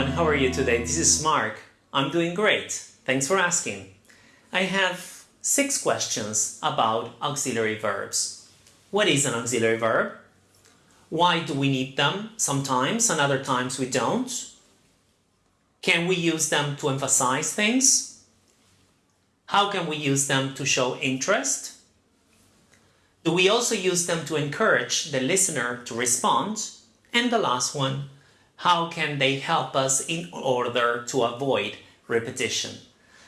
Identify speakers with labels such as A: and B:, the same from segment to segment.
A: Everyone, how are you today? This is Mark. I'm doing great. Thanks for asking. I have six questions about auxiliary verbs. What is an auxiliary verb? Why do we need them sometimes and other times we don't? Can we use them to emphasize things? How can we use them to show interest? Do we also use them to encourage the listener to respond? And the last one, how can they help us in order to avoid repetition?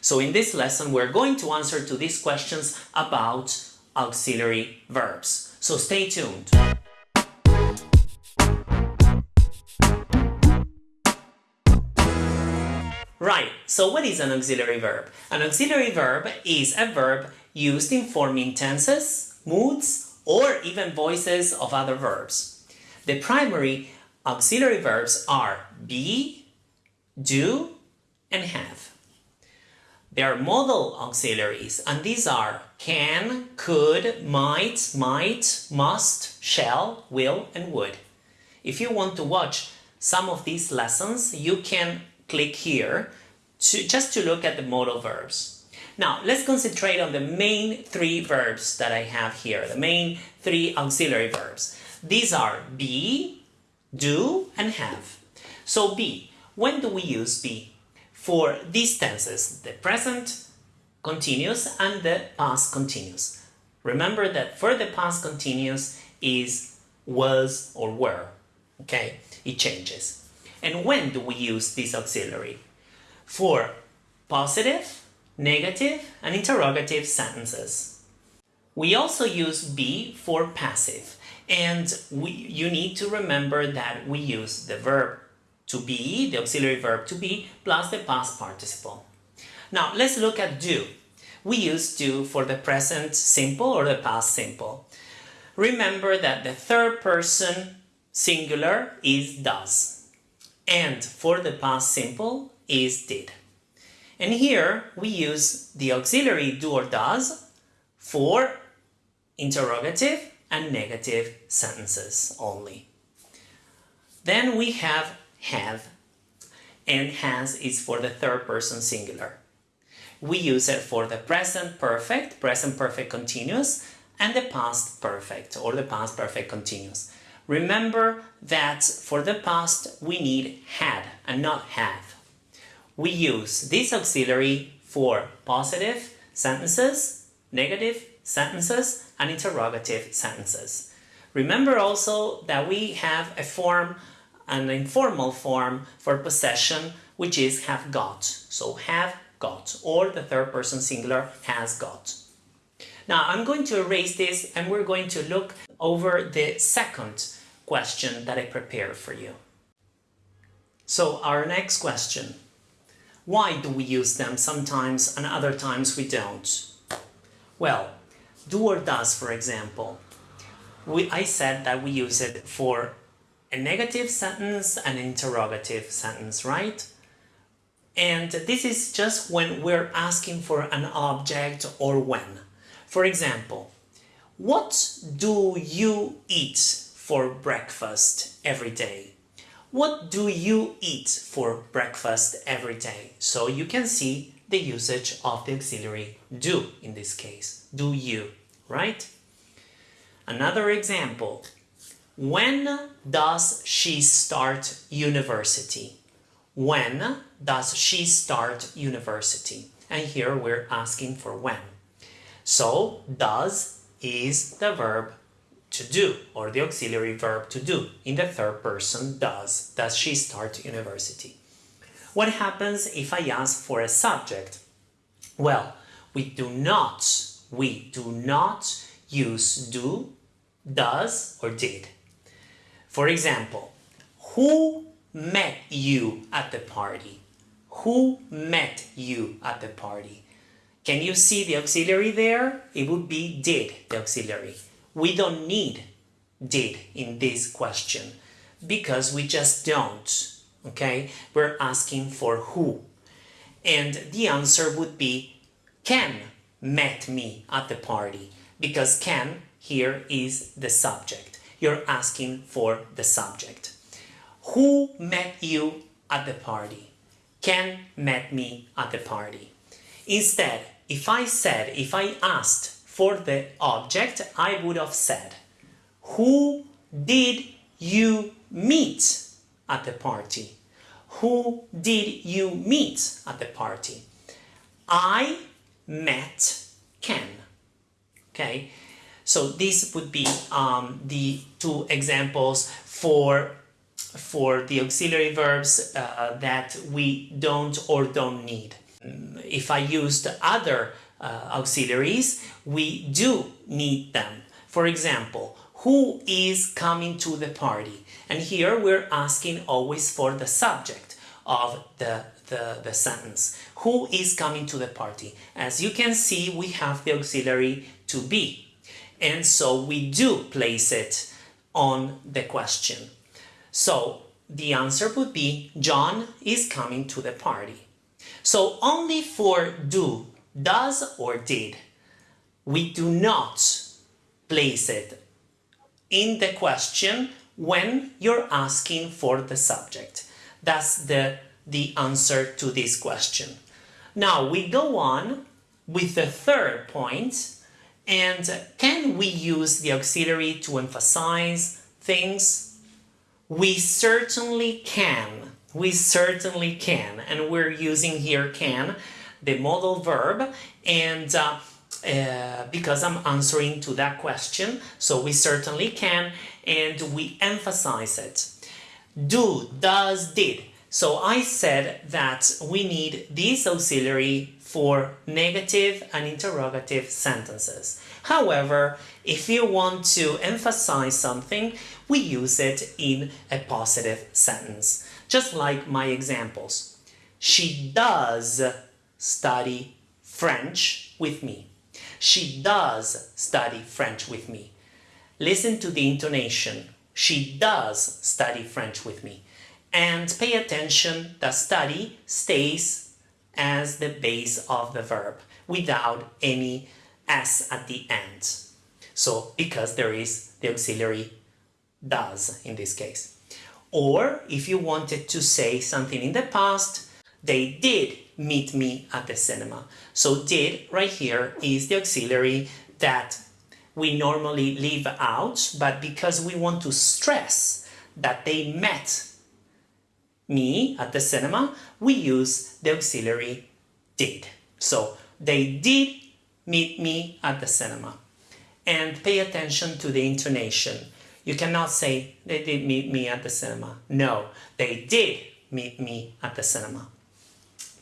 A: So in this lesson, we're going to answer to these questions about auxiliary verbs. So stay tuned. Right, so what is an auxiliary verb? An auxiliary verb is a verb used in forming tenses, moods, or even voices of other verbs. The primary auxiliary verbs are be, do, and have. There are modal auxiliaries, and these are can, could, might, might, must, shall, will, and would. If you want to watch some of these lessons, you can click here to, just to look at the modal verbs. Now, let's concentrate on the main three verbs that I have here, the main three auxiliary verbs. These are be, do, and have. So be, when do we use be? For these tenses, the present continuous and the past continuous. Remember that for the past continuous is was or were, okay? It changes. And when do we use this auxiliary? For positive, negative, and interrogative sentences. We also use be for passive, and we, you need to remember that we use the verb to be, the auxiliary verb to be, plus the past participle. Now, let's look at do. We use do for the present simple or the past simple. Remember that the third person singular is does, and for the past simple is did. And here we use the auxiliary do or does for interrogative and negative sentences only. Then we have have, and has is for the third person singular. We use it for the present perfect, present perfect continuous, and the past perfect or the past perfect continuous. Remember that for the past we need had and not have. We use this auxiliary for positive sentences, negative sentences, and interrogative sentences. Remember also that we have a form, an informal form for possession, which is have got. So have got, or the third person singular has got. Now I'm going to erase this and we're going to look over the second question that I prepared for you. So our next question. Why do we use them sometimes and other times we don't? Well, do or does, for example. We, I said that we use it for a negative sentence an interrogative sentence, right? And this is just when we're asking for an object or when. For example, what do you eat for breakfast every day? What do you eat for breakfast every day? So you can see the usage of the auxiliary do in this case. Do you, right? Another example. When does she start university? When does she start university? And here we're asking for when. So, does is the verb to do, or the auxiliary verb to do. In the third person, does. Does she start university? What happens if I ask for a subject? Well, we do not, we do not use do, does, or did. For example, who met you at the party? Who met you at the party? Can you see the auxiliary there? It would be did, the auxiliary. We don't need did in this question because we just don't, okay? We're asking for who. And the answer would be Ken met me at the party because Ken here is the subject. You're asking for the subject. Who met you at the party. Ken met me at the party. Instead, if I said, if I asked for the object, I would have said, Who did you meet at the party? Who did you meet at the party? I met Ken. Okay, so these would be um, the two examples for for the auxiliary verbs uh, that we don't or don't need. If I used other uh, auxiliaries, we do need them. For example, who is coming to the party? And here we're asking always for the subject of the, the, the sentence. Who is coming to the party? As you can see, we have the auxiliary to be. And so we do place it on the question. So the answer would be John is coming to the party. So only for do, does or did, we do not place it in the question when you're asking for the subject. That's the, the answer to this question. Now we go on with the third point and can we use the auxiliary to emphasize things? We certainly can. We certainly can. And we're using here can, the modal verb, and uh, uh, because I'm answering to that question, so we certainly can, and we emphasize it. Do, does, did. So I said that we need this auxiliary for negative and interrogative sentences. However, if you want to emphasize something, we use it in a positive sentence, just like my examples. She does study French with me. She does study French with me. Listen to the intonation. She does study French with me. And pay attention that study stays as the base of the verb without any s at the end. So because there is the auxiliary does in this case. Or if you wanted to say something in the past, they did meet me at the cinema. So did right here is the auxiliary that we normally leave out, but because we want to stress that they met me at the cinema, we use the auxiliary did. So they did meet me at the cinema. And pay attention to the intonation. You cannot say they did meet me at the cinema. No, they did meet me at the cinema.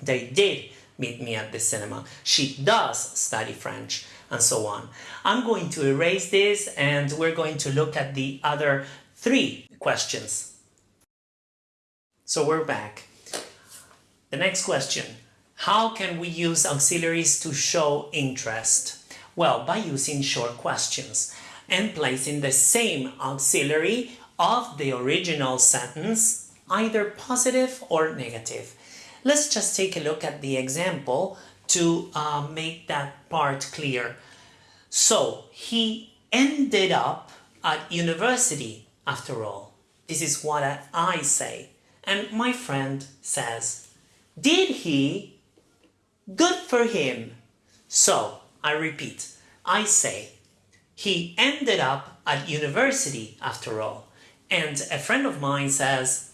A: They did meet me at the cinema. She does study French and so on. I'm going to erase this and we're going to look at the other three questions so we're back. The next question. How can we use auxiliaries to show interest? Well, by using short questions and placing the same auxiliary of the original sentence, either positive or negative. Let's just take a look at the example to uh, make that part clear. So, he ended up at university after all. This is what I say. And my friend says, Did he? Good for him. So, I repeat, I say, he ended up at university after all. And a friend of mine says,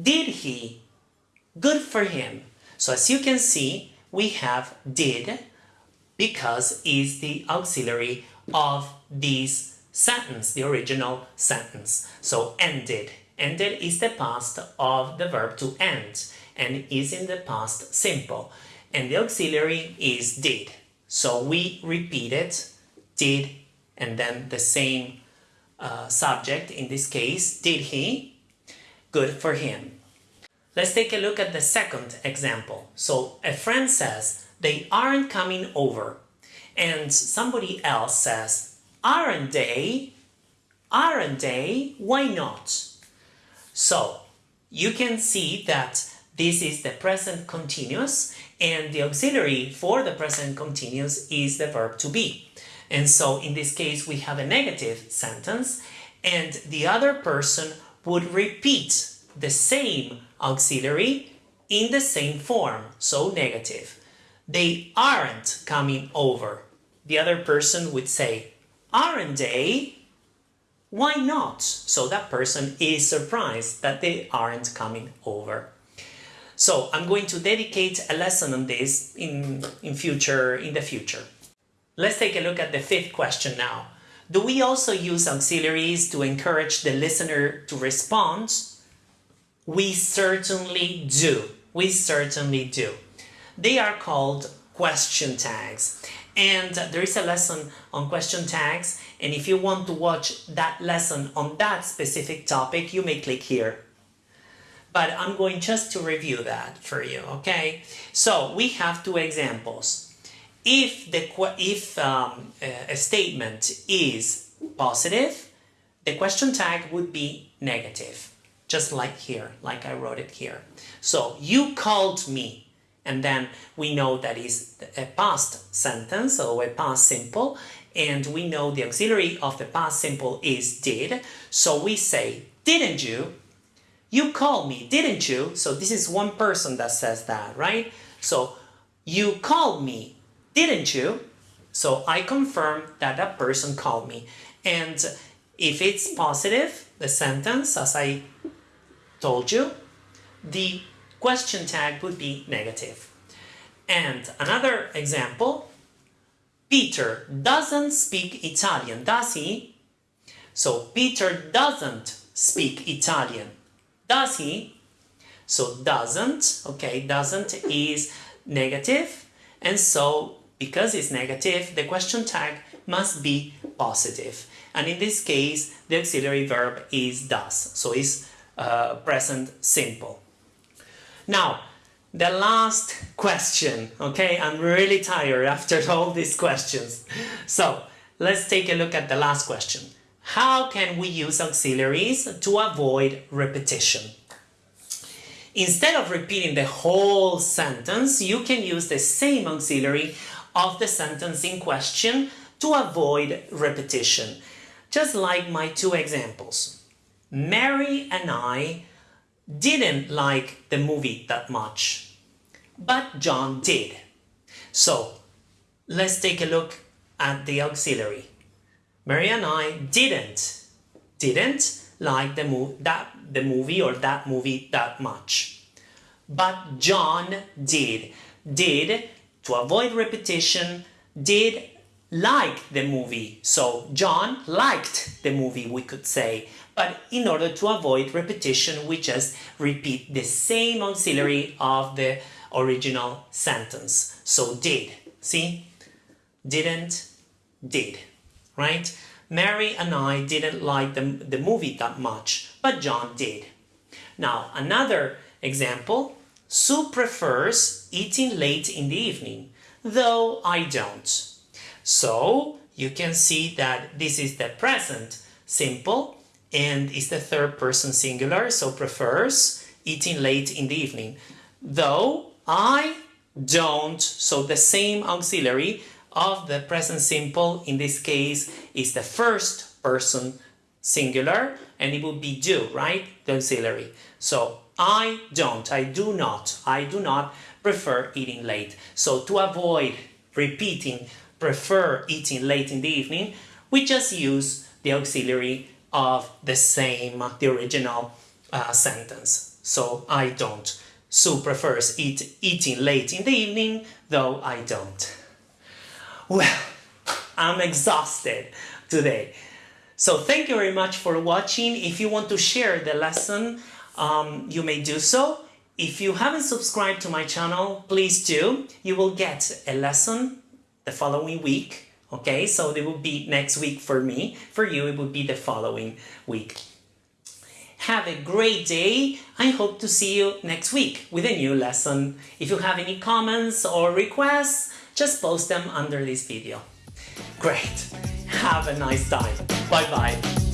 A: Did he? Good for him. So as you can see, we have did because is the auxiliary of this sentence, the original sentence. So ended Ended is the past of the verb to end and is in the past simple. And the auxiliary is did. So we repeat it, did, and then the same uh, subject, in this case, did he? Good for him. Let's take a look at the second example. So a friend says, they aren't coming over. And somebody else says, aren't they? Aren't they? Why not? So you can see that this is the present continuous and the auxiliary for the present continuous is the verb to be. And so in this case we have a negative sentence and the other person would repeat the same auxiliary in the same form, so negative. They aren't coming over. The other person would say, aren't they? Why not? So that person is surprised that they aren't coming over. So I'm going to dedicate a lesson on this in, in future in the future. Let's take a look at the fifth question now. Do we also use auxiliaries to encourage the listener to respond? We certainly do. We certainly do. They are called question tags. And there is a lesson on question tags. And if you want to watch that lesson on that specific topic, you may click here. But I'm going just to review that for you, okay? So we have two examples if the if um, a statement is positive, the question tag would be negative, just like here, like I wrote it here. So you called me, and then we know that is a past sentence or a past simple, and we know the auxiliary of the past simple is did. So we say, didn't you? You called me, didn't you? So this is one person that says that, right? So you called me, didn't you? So I confirm that that person called me. And if it's positive, the sentence, as I told you, the question tag would be negative. And another example, Peter doesn't speak Italian, does he? So Peter doesn't speak Italian, does he? So doesn't, okay, doesn't is negative, and so because it's negative, the question tag must be positive. And in this case, the auxiliary verb is does, so it's uh, present simple. Now, the last question, okay? I'm really tired after all these questions. So, let's take a look at the last question. How can we use auxiliaries to avoid repetition? Instead of repeating the whole sentence, you can use the same auxiliary of the sentence in question to avoid repetition. Just like my two examples. Mary and I didn't like the movie that much, but John did. So let's take a look at the auxiliary. Mary and I didn't, didn't like the, mov that, the movie or that movie that much. But John did. Did to avoid repetition, did like the movie. So John liked the movie, we could say. But in order to avoid repetition, we just repeat the same auxiliary of the original sentence. So did, see? Didn't, did, right? Mary and I didn't like the, the movie that much, but John did. Now, another example, Sue prefers eating late in the evening, though I don't. So you can see that this is the present simple and is the third person singular, so prefers eating late in the evening. Though I don't, so the same auxiliary of the present simple in this case is the first person singular and it would be do, right? The auxiliary. So I don't, I do not, I do not prefer eating late. So to avoid repeating prefer eating late in the evening, we just use the auxiliary of the same, the original uh, sentence. So I don't. Sue prefers eat, eating late in the evening, though I don't. Well, I'm exhausted today. So thank you very much for watching. If you want to share the lesson, um, you may do so. If you haven't subscribed to my channel, please do. You will get a lesson the following week. Okay, so it will be next week for me. For you, it would be the following week. Have a great day. I hope to see you next week with a new lesson. If you have any comments or requests, just post them under this video. Great. Have a nice time. Bye-bye.